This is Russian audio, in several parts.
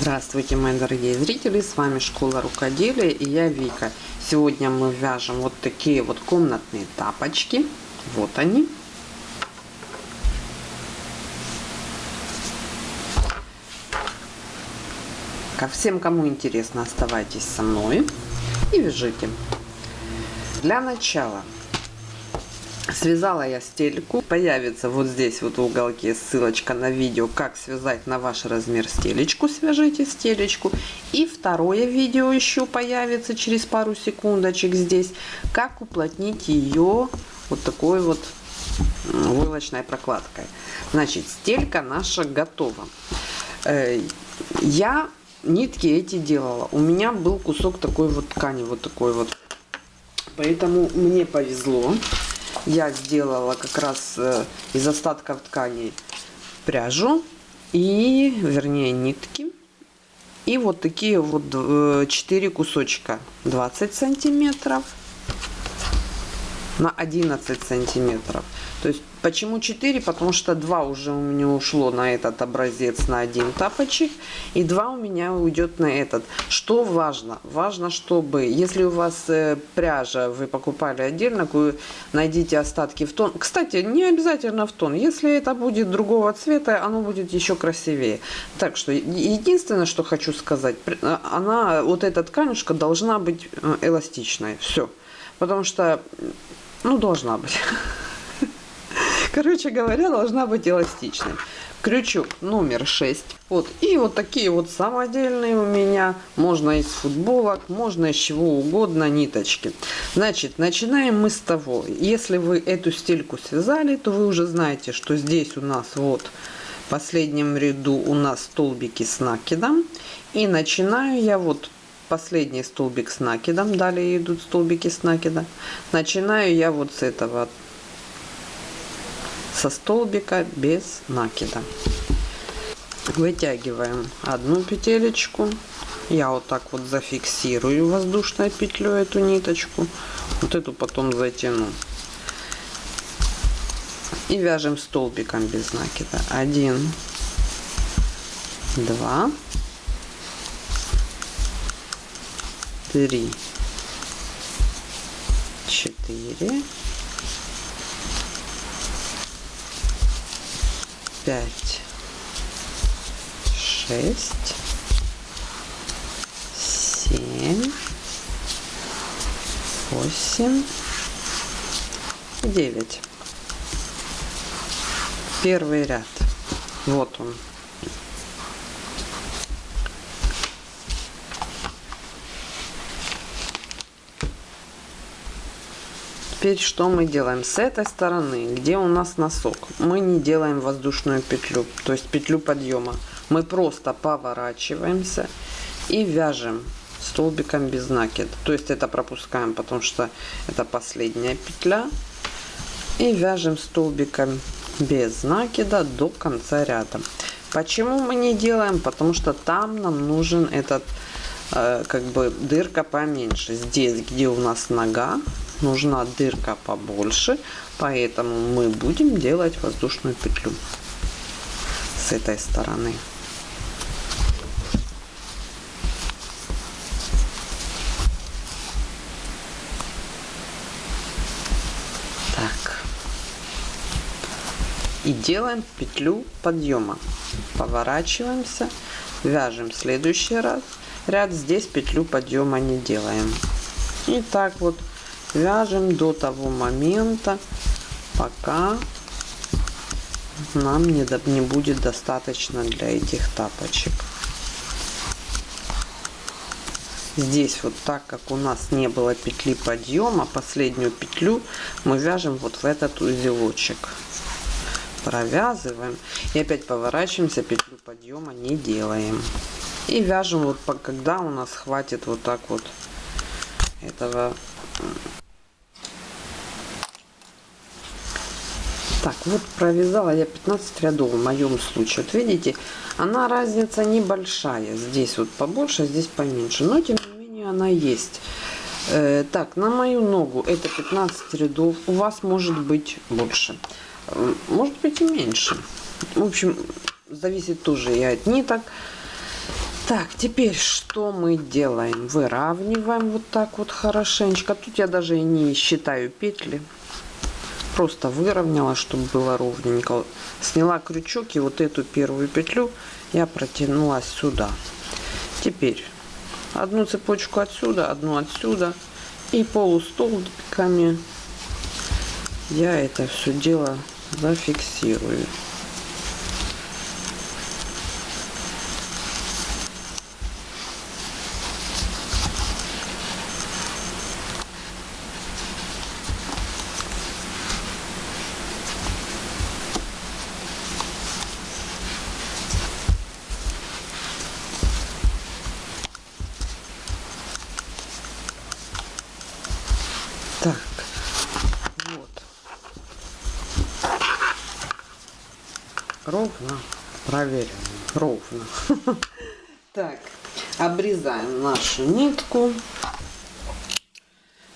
Здравствуйте, мои дорогие зрители! С вами Школа Рукоделия и я Вика. Сегодня мы вяжем вот такие вот комнатные тапочки. Вот они. Ко всем, кому интересно, оставайтесь со мной и вяжите. Для начала Связала я стельку. Появится вот здесь вот в уголке ссылочка на видео, как связать на ваш размер стелечку. Свяжите стелечку. И второе видео еще появится через пару секундочек здесь, как уплотнить ее вот такой вот войлочной прокладкой. Значит, стелька наша готова. Э, я нитки эти делала. У меня был кусок такой вот ткани, вот такой вот. Поэтому мне повезло я сделала как раз э, из остатков тканей пряжу и, вернее, нитки. И вот такие вот 4 э, кусочка 20 сантиметров на 11 сантиметров. То есть Почему 4? Потому что 2 уже у меня ушло на этот образец на один тапочек. И 2 у меня уйдет на этот. Что важно? Важно, чтобы, если у вас э, пряжа вы покупали отдельно, найдите остатки в тон. Кстати, не обязательно в тон. Если это будет другого цвета, оно будет еще красивее. Так что, единственное, что хочу сказать, э, она, вот эта тканюшка должна быть э, эластичной. Все. Потому что, ну, должна быть. Короче говоря, должна быть эластичной. Крючок номер 6. Вот. И вот такие вот самодельные у меня. Можно из футболок, можно из чего угодно ниточки. Значит, начинаем мы с того. Если вы эту стельку связали, то вы уже знаете, что здесь у нас вот в последнем ряду у нас столбики с накидом. И начинаю я вот последний столбик с накидом. Далее идут столбики с накида. Начинаю я вот с этого со столбика без накида. Вытягиваем одну петелечку. Я вот так вот зафиксирую воздушной петлей эту ниточку. Вот эту потом затяну. И вяжем столбиком без накида. Один, два, три, четыре, пять, шесть, семь, восемь, девять. Первый ряд. Вот он. Теперь что мы делаем? С этой стороны, где у нас носок, мы не делаем воздушную петлю, то есть петлю подъема. Мы просто поворачиваемся и вяжем столбиком без накида. То есть это пропускаем, потому что это последняя петля. И вяжем столбиком без накида до конца ряда. Почему мы не делаем? Потому что там нам нужен этот э, как бы дырка поменьше. Здесь, где у нас нога, нужна дырка побольше, поэтому мы будем делать воздушную петлю с этой стороны. Так. И делаем петлю подъема. Поворачиваемся, вяжем следующий раз ряд. Здесь петлю подъема не делаем. И так вот вяжем до того момента, пока нам не, не будет достаточно для этих тапочек. Здесь вот так как у нас не было петли подъема, последнюю петлю мы вяжем вот в этот узелочек. Провязываем и опять поворачиваемся, петлю подъема не делаем. И вяжем вот когда у нас хватит вот так вот этого вот провязала я 15 рядов в моем случае. Вот видите, она разница небольшая. Здесь вот побольше, здесь поменьше. Но тем не менее она есть. Э, так, на мою ногу это 15 рядов. У вас может быть больше. Может быть и меньше. В общем, зависит тоже и от ниток. Так, теперь что мы делаем? Выравниваем вот так вот хорошенечко. Тут я даже и не считаю петли. Просто выровняла, чтобы было ровненько. Сняла крючок и вот эту первую петлю я протянула сюда. Теперь одну цепочку отсюда, одну отсюда. И полустолбиками я это все дело зафиксирую. Так, вот. Ровно. Проверим. Ровно. Так, обрезаем нашу нитку.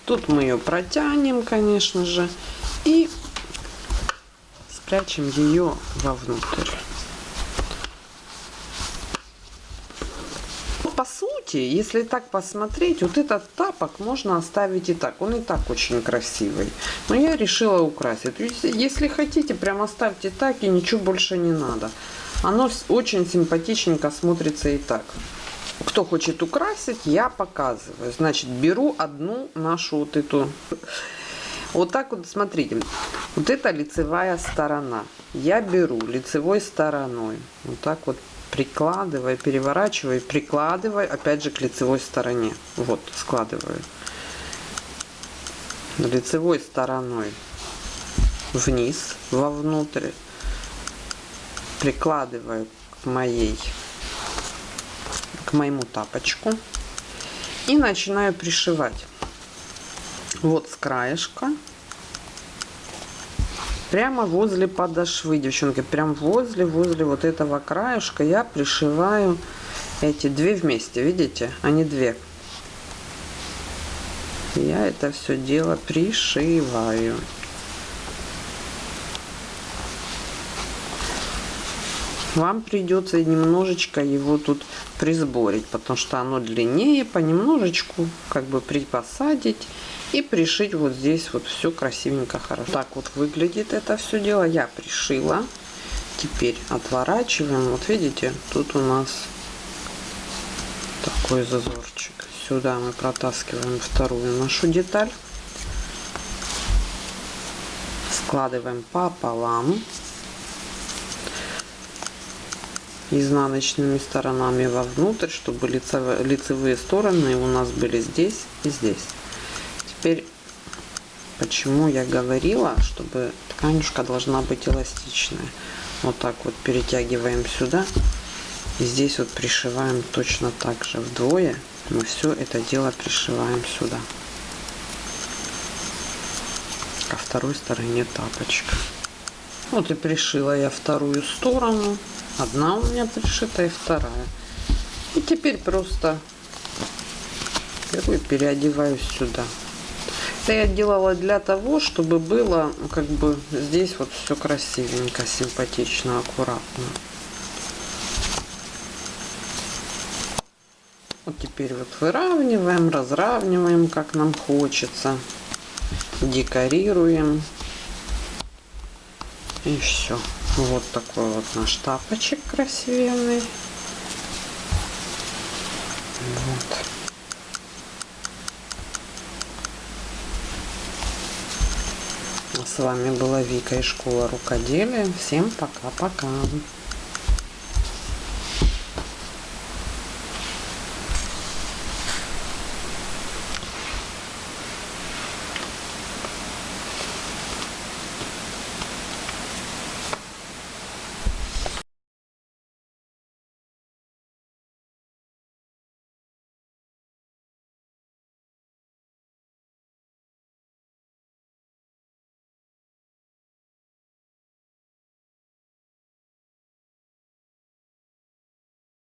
Тут мы ее протянем, конечно же. И спрячем ее вовнутрь. Сути, если так посмотреть, вот этот тапок можно оставить и так. Он и так очень красивый. Но я решила украсить. Если хотите, прям оставьте так и ничего больше не надо. Оно очень симпатичненько смотрится и так. Кто хочет украсить, я показываю. Значит, беру одну нашу вот эту... Вот так вот, смотрите. Вот это лицевая сторона. Я беру лицевой стороной. Вот так вот прикладывай, переворачивай, прикладывай, опять же к лицевой стороне. Вот, складываю. Лицевой стороной вниз, вовнутрь. Прикладываю к моей, к моему тапочку. И начинаю пришивать. Вот с краешка прямо возле подошвы, девчонки, прям возле, возле вот этого краешка я пришиваю эти две вместе, видите, они две. Я это все дело пришиваю. Вам придется немножечко его тут присборить, потому что оно длиннее, понемножечку как бы припосадить и пришить вот здесь вот все красивенько хорошо. Так вот выглядит это все дело. Я пришила. Теперь отворачиваем. Вот видите тут у нас такой зазорчик. Сюда мы протаскиваем вторую нашу деталь. Складываем пополам. Изнаночными сторонами вовнутрь чтобы лицевые, лицевые стороны у нас были здесь и здесь теперь почему я говорила, чтобы тканюшка должна быть эластичная. Вот так вот перетягиваем сюда. И здесь вот пришиваем точно так же вдвое. Мы все это дело пришиваем сюда. Ко второй стороне тапочка. Вот и пришила я вторую сторону. Одна у меня пришита и вторая. И теперь просто беру переодеваю сюда. Это я делала для того, чтобы было как бы здесь вот все красивенько, симпатично, аккуратно. Вот теперь вот выравниваем, разравниваем, как нам хочется. Декорируем. И все. Вот такой вот наш тапочек красивенный. Вот. С вами была Вика из школы рукоделия. Всем пока-пока.